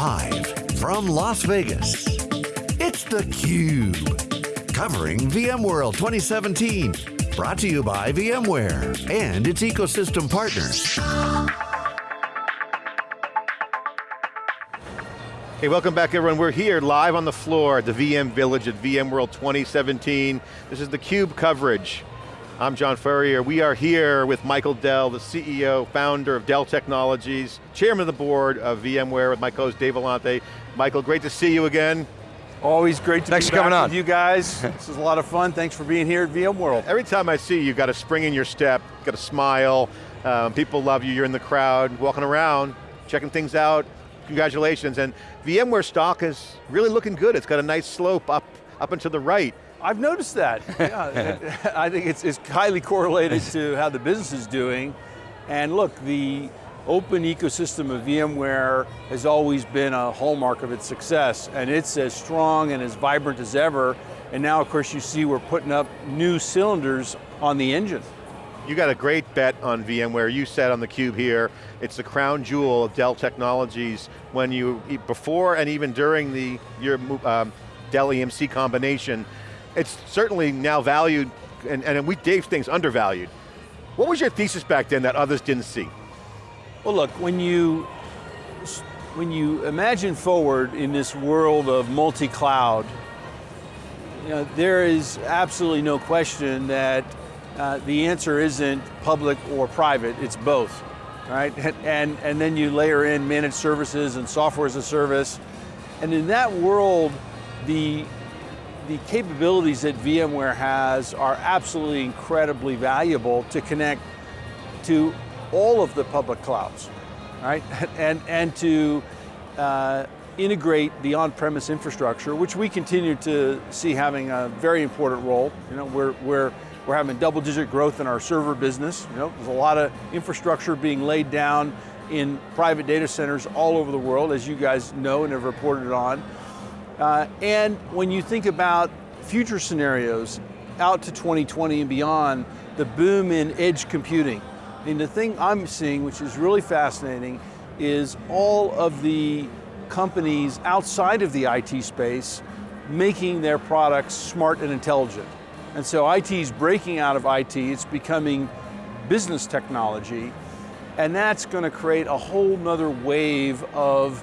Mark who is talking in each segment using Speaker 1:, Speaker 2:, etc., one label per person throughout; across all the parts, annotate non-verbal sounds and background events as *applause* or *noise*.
Speaker 1: Live from Las Vegas, it's theCUBE. Covering VMworld 2017. Brought to you by VMware and its ecosystem partners.
Speaker 2: Hey, welcome back everyone. We're here live on the floor at the VM Village at VMworld 2017. This is theCUBE coverage. I'm John Furrier. We are here with Michael Dell, the CEO, founder of Dell Technologies, chairman of the board of VMware with my co-host Dave Vellante. Michael, great to see you again.
Speaker 3: Always great to
Speaker 4: Thanks
Speaker 3: be
Speaker 4: for coming
Speaker 3: back
Speaker 4: on.
Speaker 3: with you guys. *laughs* this is a lot of fun. Thanks for being here at VMworld.
Speaker 2: Every time I see you, you've got a spring in your step, got a smile, um, people love you, you're in the crowd, walking around, checking things out, congratulations. And VMware stock is really looking good. It's got a nice slope up, up and to the right.
Speaker 3: I've noticed that. *laughs* Yeah, I think it's, it's highly correlated to how the business is doing. And look, the open ecosystem of VMware has always been a hallmark of its success, and it's as strong and as vibrant as ever. And now, of course, you see we're putting up new cylinders on the engine.
Speaker 2: You got a great bet on VMware. You said on the cube here, it's the crown jewel of Dell Technologies when you, before and even during the your um, Dell EMC combination, it's certainly now valued, and, and we Dave things undervalued. What was your thesis back then that others didn't see?
Speaker 3: Well look, when you, when you imagine forward in this world of multi-cloud, you know, there is absolutely no question that uh, the answer isn't public or private, it's both, right? And, and then you layer in managed services and software as a service. And in that world, the, the capabilities that VMware has are absolutely incredibly valuable to connect to all of the public clouds, right? *laughs* And, and to uh, integrate the on-premise infrastructure, which we continue to see having a very important role. You know, we're, we're, we're having double-digit growth in our server business. You know, there's a lot of infrastructure being laid down in private data centers all over the world, as you guys know and have reported on. Uh, and when you think about future scenarios out to 2020 and beyond, the boom in edge computing, and the thing I'm seeing, which is really fascinating, is all of the companies outside of the IT space making their products smart and intelligent. And so IT is breaking out of IT, it's becoming business technology, and that's going to create a whole nother wave of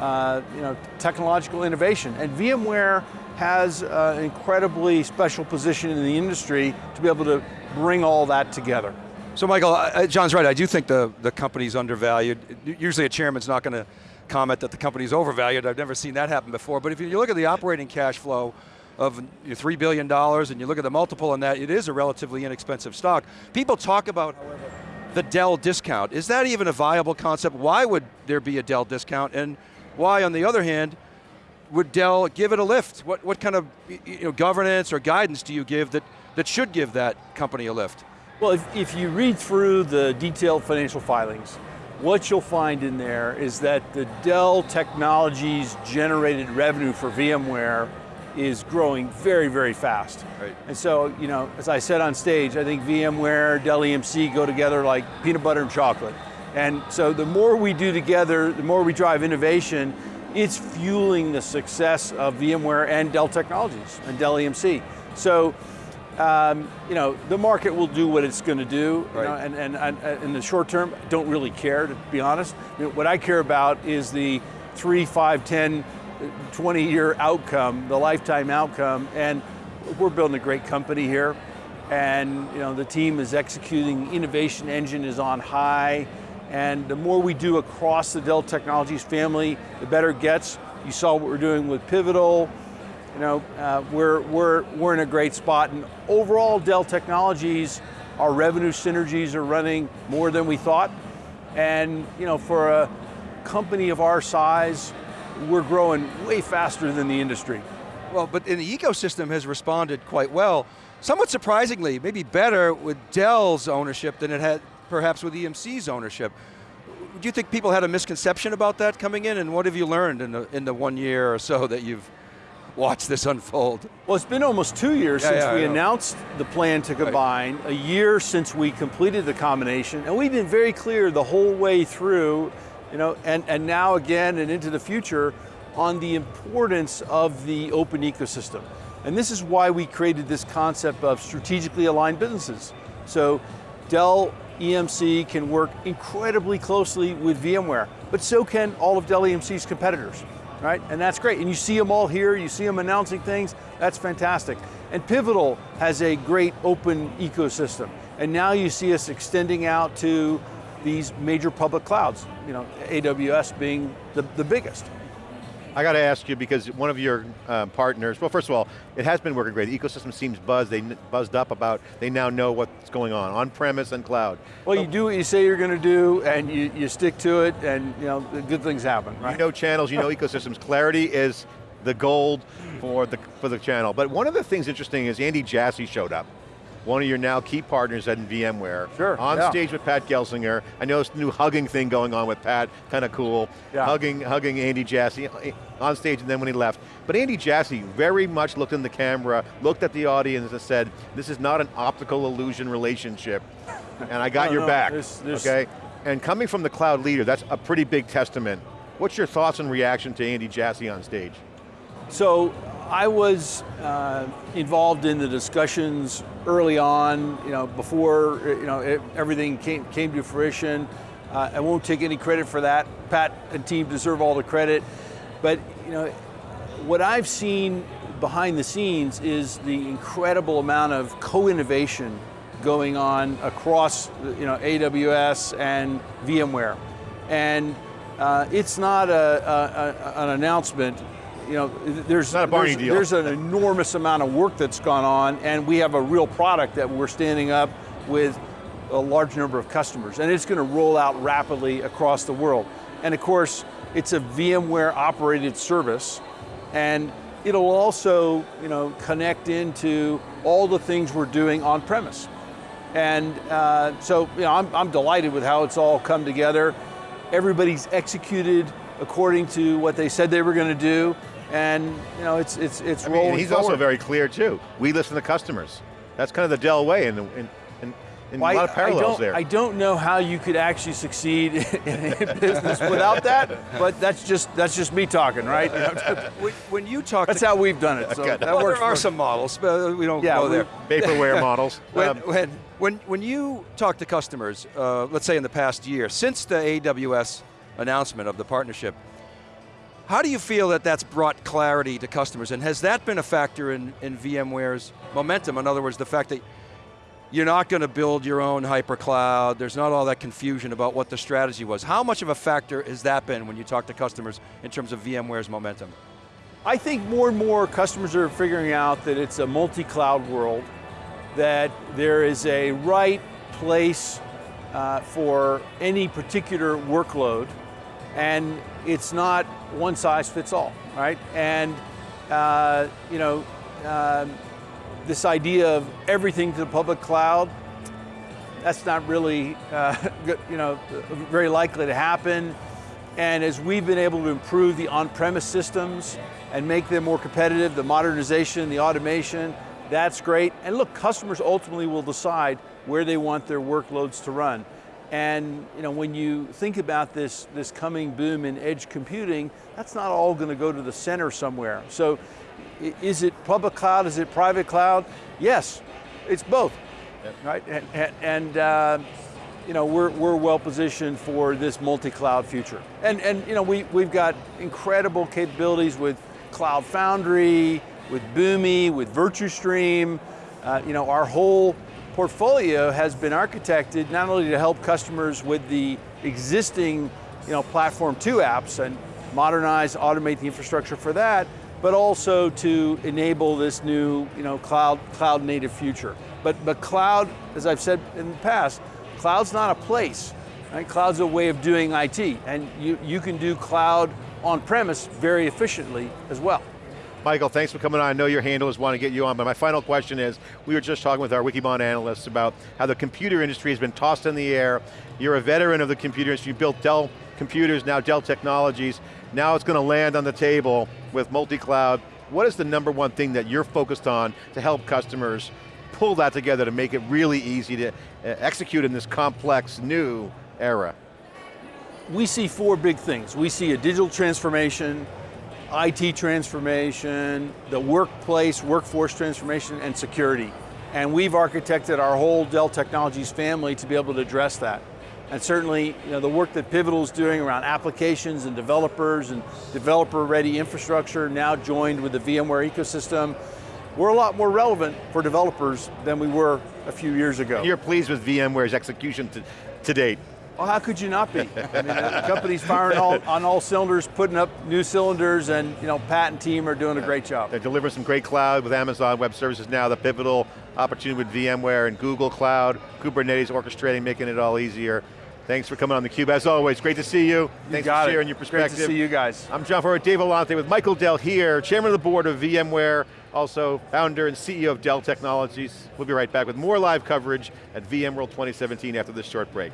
Speaker 3: uh, you know, technological innovation. And VMware has an incredibly special position in the industry to be able to bring all that together.
Speaker 4: So Michael, uh, John's right, I do think the, the company's undervalued. Usually a chairman's not going to comment that the company's overvalued, I've never seen that happen before, but if you look at the operating cash flow of $3 billion and you look at the multiple on that, it is a relatively inexpensive stock. People talk about, however, the Dell discount. Is that even a viable concept? Why would there be a Dell discount? And why, on the other hand, would Dell give it a lift? What, what kind of you know, governance or guidance do you give that, that should give that company a lift?
Speaker 3: Well, if, if you read through the detailed financial filings, what you'll find in there is that the Dell Technologies generated revenue for VMware is growing very, very fast.
Speaker 4: Right.
Speaker 3: And so, you know, as I said on stage, I think VMware, Dell EMC go together like peanut butter and chocolate. And so the more we do together, the more we drive innovation, it's fueling the success of VMware and Dell Technologies and Dell EMC. So, um, you know, the market will do what it's going to do,
Speaker 4: right.
Speaker 3: you know, and, and, and, in the short term, don't really care, to be honest. What I care about is the three, five, 10, 20 year outcome, the lifetime outcome, and we're building a great company here, and you know, the team is executing, innovation engine is on high, and the more we do across the Dell Technologies family, the better it gets. You saw what we're doing with Pivotal, you know, uh, we're, we're, we're in a great spot, and overall Dell Technologies, our revenue synergies are running more than we thought, and you know, for a company of our size, we're growing way faster than the industry.
Speaker 4: Well, but and the ecosystem has responded quite well. Somewhat surprisingly, maybe better with Dell's ownership than it had perhaps with EMC's ownership. Do you think people had a misconception about that coming in, and what have you learned in the, in the one year or so that you've watched this unfold?
Speaker 3: Well, it's been almost two years
Speaker 4: yeah,
Speaker 3: since
Speaker 4: yeah,
Speaker 3: we announced the plan to combine, right. a year since we completed the combination, and we've been very clear the whole way through you know, and, and now again and into the future on the importance of the open ecosystem. And this is why we created this concept of strategically aligned businesses. So Dell EMC can work incredibly closely with VMware, but so can all of Dell EMC's competitors, right? And that's great, and you see them all here, you see them announcing things, that's fantastic. And Pivotal has a great open ecosystem. And now you see us extending out to these major public clouds, you know, AWS being the, the biggest.
Speaker 2: I got to ask you because one of your uh, partners, well first of all, it has been working great. The ecosystem seems buzzed, they buzzed up about, they now know what's going on, on-premise and cloud.
Speaker 3: Well, you do what you say you're going to do and you, you stick to it and you know, good things happen, right?
Speaker 2: You know channels, you know ecosystems. Clarity is the gold for the, for the channel. But one of the things interesting is Andy Jassy showed up one of your now key partners at VMware.
Speaker 3: Sure,
Speaker 2: On
Speaker 3: yeah.
Speaker 2: stage with Pat Gelsinger. I know this new hugging thing going on with Pat, kind of cool.
Speaker 3: Yeah.
Speaker 2: Hugging, hugging Andy Jassy on stage and then when he left. But Andy Jassy very much looked in the camera, looked at the audience and said, this is not an optical illusion relationship, and I got
Speaker 3: No,
Speaker 2: your
Speaker 3: no,
Speaker 2: back,
Speaker 3: there's- there's-
Speaker 2: okay? And coming from the cloud leader, that's a pretty big testament. What's your thoughts and reaction to Andy Jassy on stage?
Speaker 3: So I was uh, involved in the discussions early on, you know, before you know it, everything came came to fruition. Uh, I won't take any credit for that. Pat and team deserve all the credit, but you know, what I've seen behind the scenes is the incredible amount of co-innovation going on across you know AWS and VMware, and uh, it's not a, a, an announcement you know, there's,
Speaker 2: not a Barney
Speaker 3: there's,
Speaker 2: deal.
Speaker 3: there's an enormous amount of work that's gone on and we have a real product that we're standing up with a large number of customers and it's going to roll out rapidly across the world. And of course, it's a VMware operated service and it'll also you know, connect into all the things we're doing on premise. And uh, so you know, I'm, I'm delighted with how it's all come together. Everybody's executed according to what they said they were going to do and you know it's it's it's
Speaker 2: I
Speaker 3: rolling
Speaker 2: mean, he's
Speaker 3: forward.
Speaker 2: also very clear too. We listen to customers. That's kind of the Dell way and, and, and
Speaker 3: Well,
Speaker 2: a lot
Speaker 3: I-
Speaker 2: of parallels
Speaker 3: I don't,
Speaker 2: there.
Speaker 3: I don't know how you could actually succeed *laughs* in a business without that, but that's just that's just me talking, right? You *laughs* know,
Speaker 4: When, when you talk
Speaker 3: that's
Speaker 4: to,
Speaker 3: how we've done it. So
Speaker 2: Okay.
Speaker 3: that
Speaker 4: well,
Speaker 3: works.
Speaker 4: there are
Speaker 3: for-
Speaker 4: some models, but we don't
Speaker 3: Yeah,
Speaker 4: go
Speaker 3: we-
Speaker 4: there.
Speaker 2: Vaporware *laughs* models.
Speaker 4: When,
Speaker 2: Um,
Speaker 4: when, when, when you talk to customers, uh, let's say in the past year, since the AWS announcement of the partnership, how do you feel that that's brought clarity to customers? And has that been a factor in, in VMware's momentum? In other words, the fact that you're not going to build your own hypercloud, there's not all that confusion about what the strategy was. How much of a factor has that been when you talk to customers in terms of VMware's momentum?
Speaker 3: I think more and more customers are figuring out that it's a multi-cloud world, that there is a right place uh, for any particular workload, and it's not one size fits all, right? And uh, you know, um, this idea of everything to the public cloud, that's not really, uh, *laughs* you know, very likely to happen. And as we've been able to improve the on-premise systems and make them more competitive, the modernization, the automation, that's great. And look, customers ultimately will decide where they want their workloads to run. And you know, when you think about this, this coming boom in edge computing, that's not all going to go to the center somewhere. So is it public cloud, is it private cloud? Yes, it's both, right? And, and, and uh, you know, we're, we're well positioned for this multi-cloud future. And, and you know, we, we've got incredible capabilities with Cloud Foundry, with Boomi, with VirtuStream. Uh, you know, our whole portfolio has been architected not only to help customers with the existing, you know, Platform 2 apps and modernize, automate the infrastructure for that, but also to enable this new, you know, cloud, cloud native future. But, but cloud, as I've said in the past, cloud's not a place, right? Cloud's a way of doing IT, and you, you can do cloud on-premise very efficiently as well.
Speaker 2: Michael, thanks for coming on. I know your handlers want to get you on, but my final question is, we were just talking with our Wikibon analysts about how the computer industry has been tossed in the air. You're a veteran of the computer industry, you built Dell computers, now Dell Technologies. Now it's going to land on the table with multi-cloud. What is the number one thing that you're focused on to help customers pull that together to make it really easy to uh, execute in this complex new era?
Speaker 3: we see four big things. We see a digital transformation, IT transformation, the workplace, workforce transformation, and security. And we've architected our whole Dell Technologies family to be able to address that. And certainly, you know, the work that Pivotal is doing around applications and developers and developer-ready infrastructure, now joined with the VMware ecosystem, we're a lot more relevant for developers than we were a few years ago.
Speaker 2: You're pleased with VMware's execution to, to date.
Speaker 3: Well, how could you not be? I mean, the company's firing all, on all cylinders, putting up new cylinders, and you know, Pat and team are doing a great job.
Speaker 2: They're delivering some great cloud with Amazon Web Services now, the pivotal opportunity with VMware and Google Cloud, Kubernetes orchestrating, making it all easier. Thanks for coming on theCUBE, as always, great to see you.
Speaker 3: you
Speaker 2: Thanks for
Speaker 3: it.
Speaker 2: sharing your perspective.
Speaker 3: Great to see you guys.
Speaker 2: I'm John Furrier, Dave Vellante with Michael Dell here, Chairman of the Board of VMware, also founder and CEO of Dell Technologies. We'll be right back with more live coverage at VMworld 2017 after this short break.